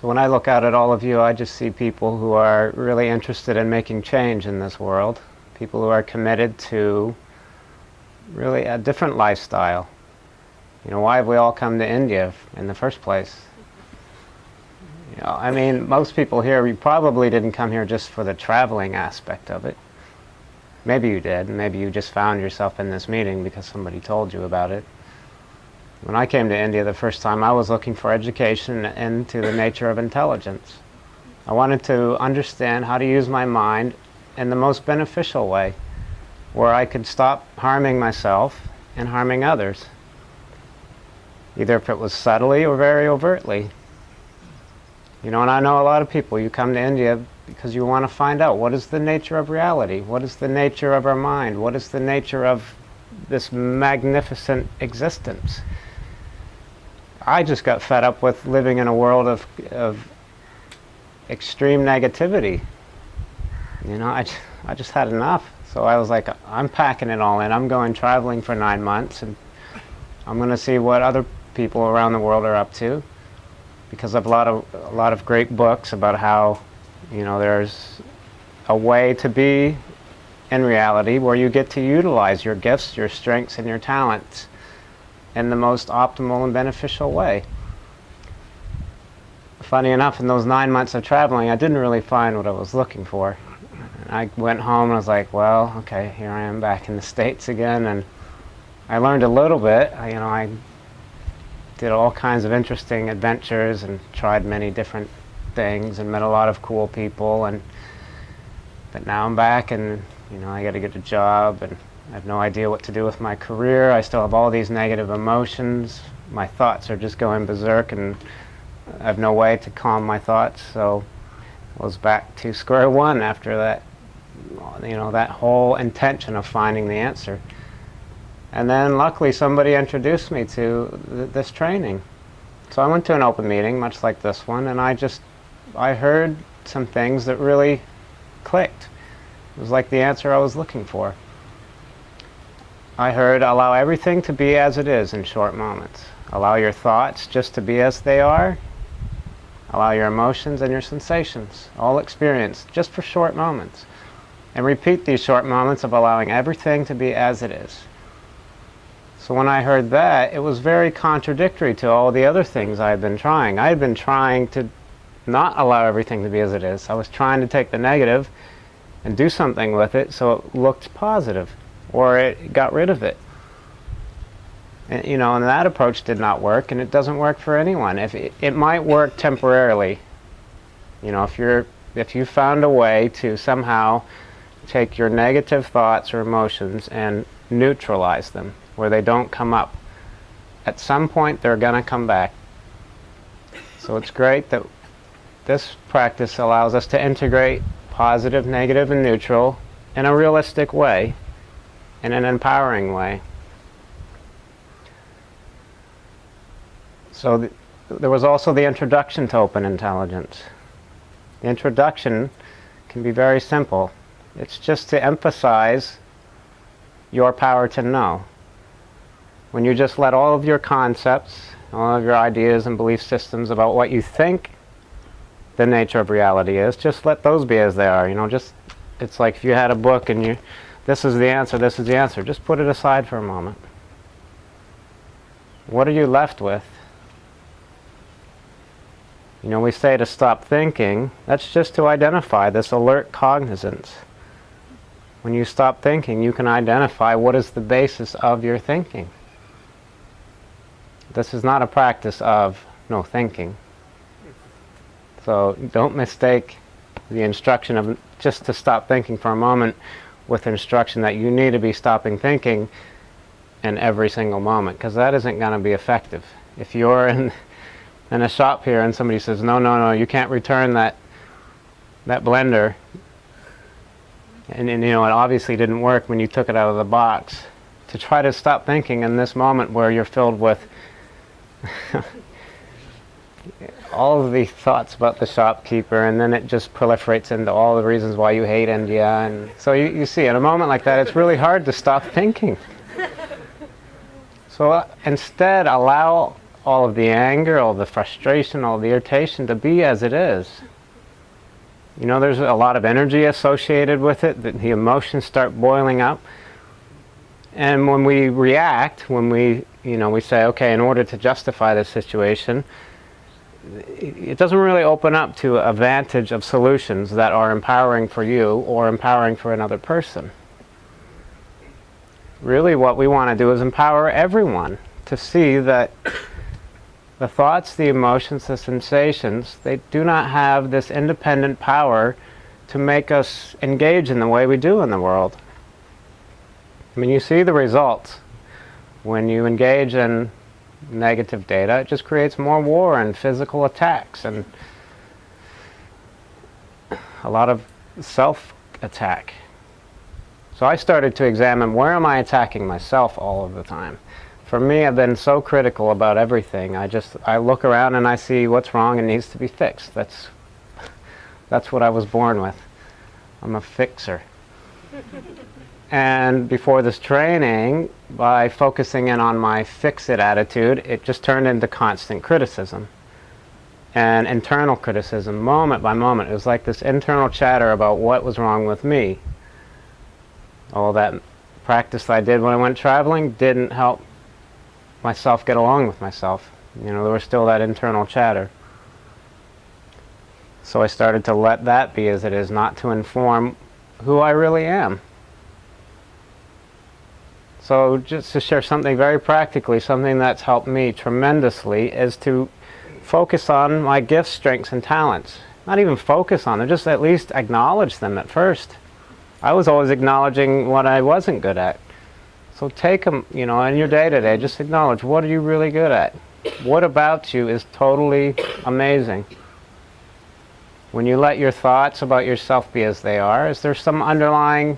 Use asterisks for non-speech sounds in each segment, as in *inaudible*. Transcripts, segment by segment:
So when I look out at all of you, I just see people who are really interested in making change in this world. People who are committed to really a different lifestyle. You know, why have we all come to India in the first place? You know, I mean, most people here, you probably didn't come here just for the traveling aspect of it. Maybe you did. Maybe you just found yourself in this meeting because somebody told you about it. When I came to India the first time, I was looking for education into the nature of intelligence. I wanted to understand how to use my mind in the most beneficial way, where I could stop harming myself and harming others, either if it was subtly or very overtly. You know, and I know a lot of people, you come to India because you want to find out what is the nature of reality, what is the nature of our mind, what is the nature of this magnificent existence. I just got fed up with living in a world of, of extreme negativity. You know, I, I just had enough. So I was like, I'm packing it all in. I'm going traveling for nine months, and I'm going to see what other people around the world are up to. Because of a lot of a lot of great books about how, you know, there's a way to be in reality where you get to utilize your gifts, your strengths, and your talents in the most optimal and beneficial way. Funny enough, in those nine months of traveling, I didn't really find what I was looking for. I went home and I was like, well, okay, here I am back in the States again, and I learned a little bit. You know, I did all kinds of interesting adventures and tried many different things and met a lot of cool people, and but now I'm back and you know I got to get a job and I have no idea what to do with my career. I still have all these negative emotions. My thoughts are just going berserk and I have no way to calm my thoughts. So I was back to square one after that, you know, that whole intention of finding the answer. And then luckily somebody introduced me to th this training. So I went to an open meeting, much like this one, and I just, I heard some things that really clicked. It was like the answer I was looking for. I heard allow everything to be as it is in short moments. Allow your thoughts just to be as they are. Allow your emotions and your sensations, all experience, just for short moments. And repeat these short moments of allowing everything to be as it is. So when I heard that, it was very contradictory to all the other things I had been trying. I had been trying to not allow everything to be as it is. I was trying to take the negative and do something with it so it looked positive or it got rid of it. And, you know, and that approach did not work, and it doesn't work for anyone. If it, it might work temporarily, you know, if you're if you found a way to somehow take your negative thoughts or emotions and neutralize them, where they don't come up. At some point, they're going to come back. So it's great that this practice allows us to integrate positive, negative, and neutral in a realistic way in an empowering way. So th there was also the introduction to open intelligence. The introduction can be very simple. It's just to emphasize your power to know. When you just let all of your concepts, all of your ideas and belief systems about what you think the nature of reality is, just let those be as they are. You know, just it's like if you had a book and you this is the answer, this is the answer. Just put it aside for a moment. What are you left with? You know, we say to stop thinking. That's just to identify this alert cognizance. When you stop thinking, you can identify what is the basis of your thinking. This is not a practice of no thinking. So don't mistake the instruction of just to stop thinking for a moment with instruction that you need to be stopping thinking in every single moment because that isn't going to be effective. If you're in, *laughs* in a shop here and somebody says, no, no, no, you can't return that, that blender, and, and you know, it obviously didn't work when you took it out of the box, to try to stop thinking in this moment where you're filled with *laughs* *laughs* all of the thoughts about the shopkeeper and then it just proliferates into all the reasons why you hate India and so you, you see in a moment like that it's really hard to stop thinking so uh, instead allow all of the anger, all the frustration, all the irritation to be as it is. You know, there's a lot of energy associated with it, the emotions start boiling up. And when we react, when we, you know, we say, okay, in order to justify this situation, it doesn't really open up to a vantage of solutions that are empowering for you or empowering for another person. Really what we want to do is empower everyone to see that the thoughts, the emotions, the sensations, they do not have this independent power to make us engage in the way we do in the world. I mean, you see the results. When you engage in negative data, it just creates more war and physical attacks and a lot of self-attack. So I started to examine where am I attacking myself all of the time for me, I've been so critical about everything. I just, I look around and I see what's wrong and needs to be fixed. That's, *laughs* that's what I was born with. I'm a fixer. *laughs* and before this training, by focusing in on my fix-it attitude, it just turned into constant criticism. And internal criticism, moment by moment. It was like this internal chatter about what was wrong with me. All that practice I did when I went traveling didn't help myself get along with myself. You know, there was still that internal chatter. So I started to let that be as it is, not to inform who I really am. So just to share something very practically, something that's helped me tremendously is to focus on my gifts, strengths, and talents. Not even focus on them, just at least acknowledge them at first. I was always acknowledging what I wasn't good at. So take them, you know, in your day-to-day, -day, just acknowledge, what are you really good at? What about you is totally amazing? When you let your thoughts about yourself be as they are, is there some underlying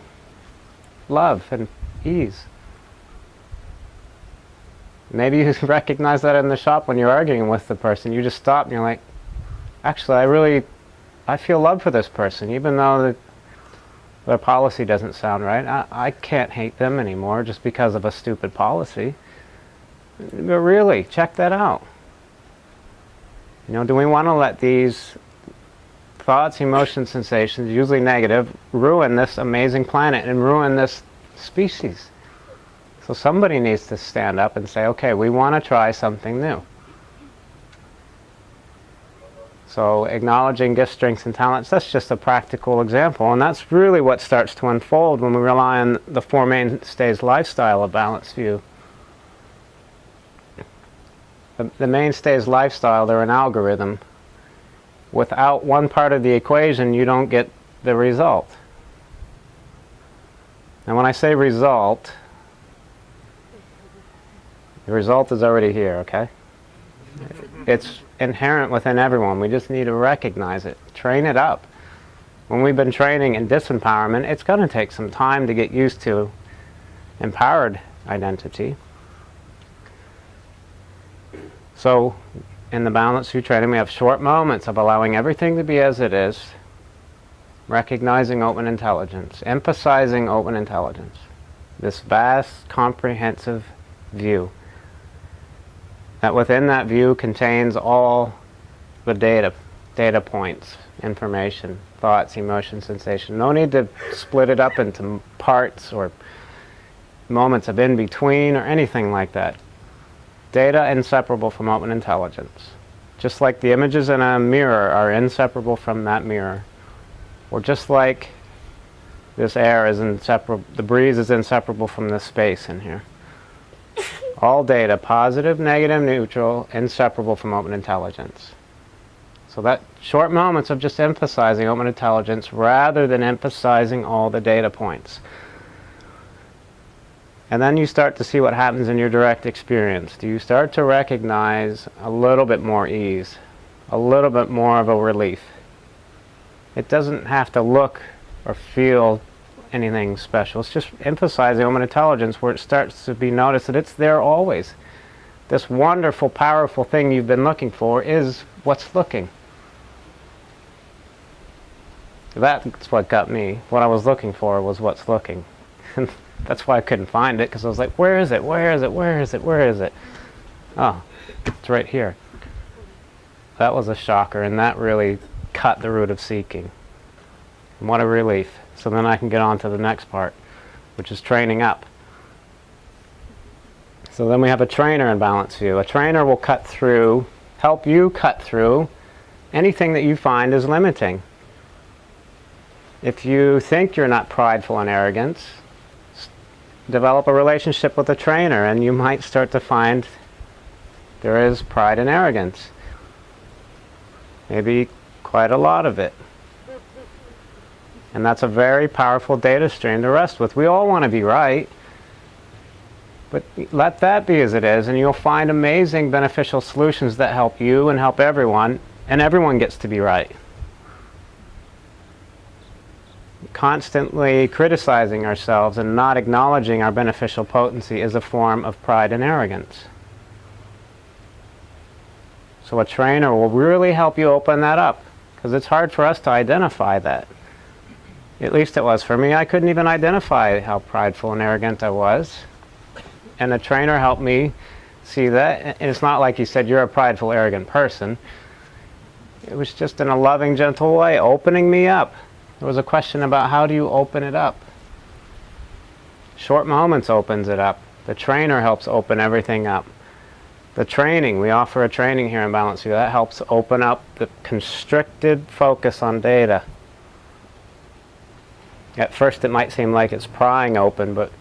love and ease? Maybe you *laughs* recognize that in the shop when you're arguing with the person. You just stop and you're like, actually, I really, I feel love for this person, even though the their policy doesn't sound right. I, I can't hate them anymore just because of a stupid policy. But really, check that out. You know, do we want to let these thoughts, emotions, sensations, usually negative, ruin this amazing planet and ruin this species? So somebody needs to stand up and say, okay, we want to try something new. So acknowledging gifts, strengths, and talents, that's just a practical example. And that's really what starts to unfold when we rely on the Four Mainstays lifestyle of Balanced View. The, the mainstays lifestyle, they're an algorithm. Without one part of the equation, you don't get the result. And when I say result, the result is already here, okay? It's inherent within everyone. We just need to recognize it, train it up. When we've been training in disempowerment, it's going to take some time to get used to empowered identity. So in the Balanced View training, we have short moments of allowing everything to be as it is, recognizing open intelligence, emphasizing open intelligence, this vast, comprehensive view that within that view contains all the data, data points, information, thoughts, emotions, sensation. No need to split it up into parts or moments of in-between or anything like that. Data inseparable from open intelligence. Just like the images in a mirror are inseparable from that mirror. Or just like this air is inseparable, the breeze is inseparable from this space in here. All data, positive, negative, neutral, inseparable from open intelligence. So that short moments of just emphasizing open intelligence rather than emphasizing all the data points. And then you start to see what happens in your direct experience. Do you start to recognize a little bit more ease, a little bit more of a relief? It doesn't have to look or feel anything special. It's just emphasizing open intelligence where it starts to be noticed that it's there always. This wonderful, powerful thing you've been looking for is what's looking. That's what got me. What I was looking for was what's looking. And *laughs* that's why I couldn't find it, because I was like, where is it, where is it, where is it, where is it? Oh, it's right here. That was a shocker, and that really cut the root of seeking. And what a relief. So then I can get on to the next part, which is training up. So then we have a trainer in Balanced View. A trainer will cut through, help you cut through anything that you find is limiting. If you think you're not prideful and arrogant, develop a relationship with a trainer and you might start to find there is pride and arrogance. Maybe quite a lot of it. And that's a very powerful data stream to rest with. We all want to be right. But let that be as it is, and you'll find amazing beneficial solutions that help you and help everyone, and everyone gets to be right. Constantly criticizing ourselves and not acknowledging our beneficial potency is a form of pride and arrogance. So a trainer will really help you open that up, because it's hard for us to identify that. At least it was for me. I couldn't even identify how prideful and arrogant I was and the trainer helped me see that. And it's not like he said, you're a prideful, arrogant person. It was just in a loving, gentle way, opening me up. There was a question about how do you open it up? Short Moments opens it up. The trainer helps open everything up. The training, we offer a training here in Balanced View, that helps open up the constricted focus on data. At first it might seem like it's prying open, but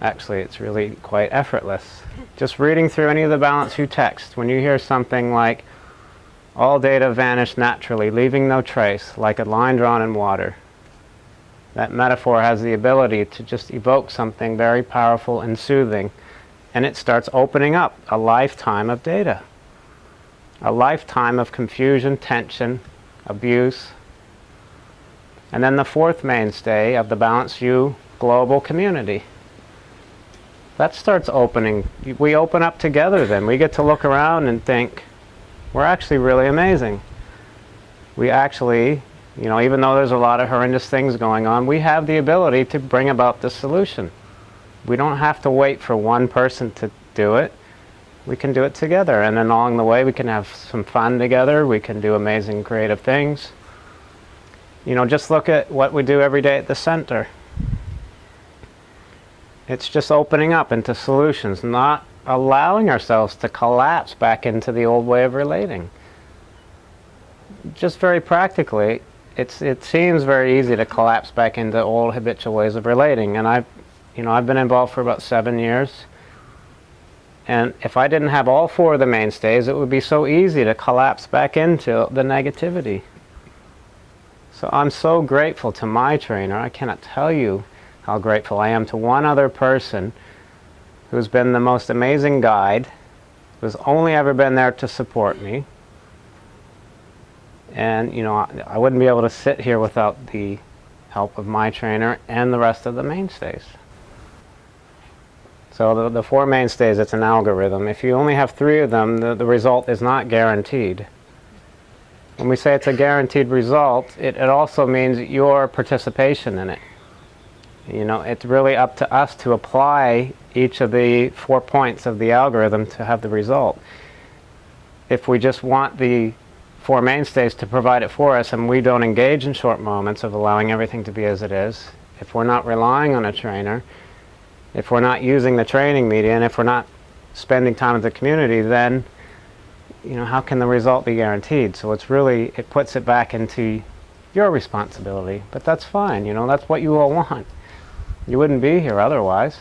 Actually, it's really quite effortless. Just reading through any of the Balanced View text, when you hear something like, all data vanish naturally, leaving no trace, like a line drawn in water. That metaphor has the ability to just evoke something very powerful and soothing, and it starts opening up a lifetime of data. A lifetime of confusion, tension, abuse. And then the fourth mainstay of the Balanced View global community that starts opening. We open up together then. We get to look around and think, we're actually really amazing. We actually, you know, even though there's a lot of horrendous things going on, we have the ability to bring about the solution. We don't have to wait for one person to do it. We can do it together. And then along the way, we can have some fun together. We can do amazing creative things. You know, just look at what we do every day at the center. It's just opening up into solutions, not allowing ourselves to collapse back into the old way of relating. Just very practically, it's, it seems very easy to collapse back into old habitual ways of relating. And I've, you know, I've been involved for about seven years. And if I didn't have all four of the mainstays, it would be so easy to collapse back into the negativity. So I'm so grateful to my trainer. I cannot tell you how grateful I am to one other person who's been the most amazing guide, who's only ever been there to support me. And, you know, I, I wouldn't be able to sit here without the help of my trainer and the rest of the mainstays. So the, the four mainstays, it's an algorithm. If you only have three of them, the, the result is not guaranteed. When we say it's a guaranteed result, it, it also means your participation in it. You know, it's really up to us to apply each of the four points of the algorithm to have the result. If we just want the four mainstays to provide it for us and we don't engage in short moments of allowing everything to be as it is, if we're not relying on a trainer, if we're not using the training media, and if we're not spending time with the community, then you know, how can the result be guaranteed? So it's really, it puts it back into your responsibility. But that's fine, you know, that's what you all want. You wouldn't be here otherwise.